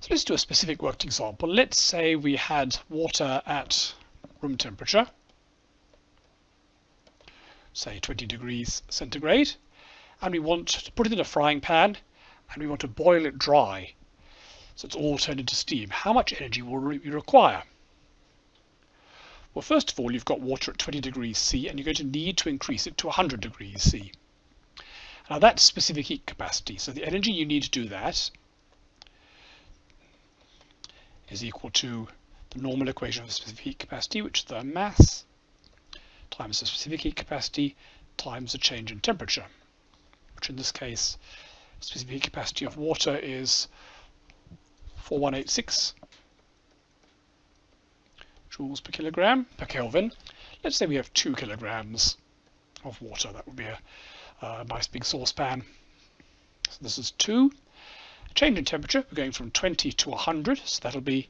So let's do a specific worked example. Let's say we had water at room temperature, say 20 degrees centigrade, and we want to put it in a frying pan and we want to boil it dry. So it's all turned into steam. How much energy will we require? Well, first of all, you've got water at 20 degrees C and you're going to need to increase it to 100 degrees C. Now that's specific heat capacity. So the energy you need to do that is equal to the normal equation of specific heat capacity, which is the mass times the specific heat capacity times the change in temperature, which in this case, specific heat capacity of water is 4186 joules per kilogram per Kelvin. Let's say we have two kilograms of water. That would be a, a nice big saucepan. So this is two. Change in temperature, we're going from 20 to 100, so that'll be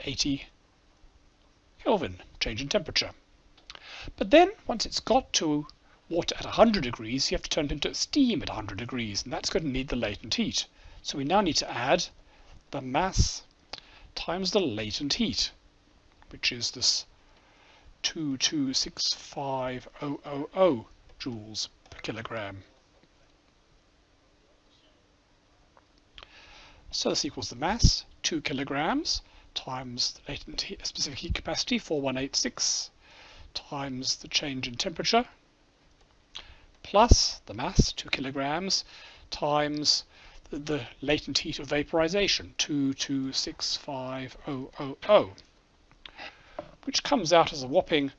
80 Kelvin, change in temperature. But then, once it's got to water at 100 degrees, you have to turn it into steam at 100 degrees, and that's going to need the latent heat. So we now need to add the mass times the latent heat, which is this 2265000 joules per kilogram. So this equals the mass, 2 kilograms, times the latent heat, specific heat capacity, 4186, times the change in temperature, plus the mass, 2 kilograms, times the, the latent heat of vaporization, 2265000, which comes out as a whopping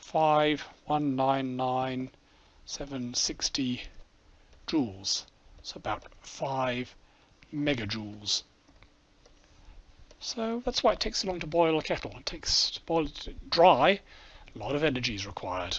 5199760 joules. So about 5 megajoules. So that's why it takes so long to boil a kettle. It takes to boil it dry, a lot of energy is required.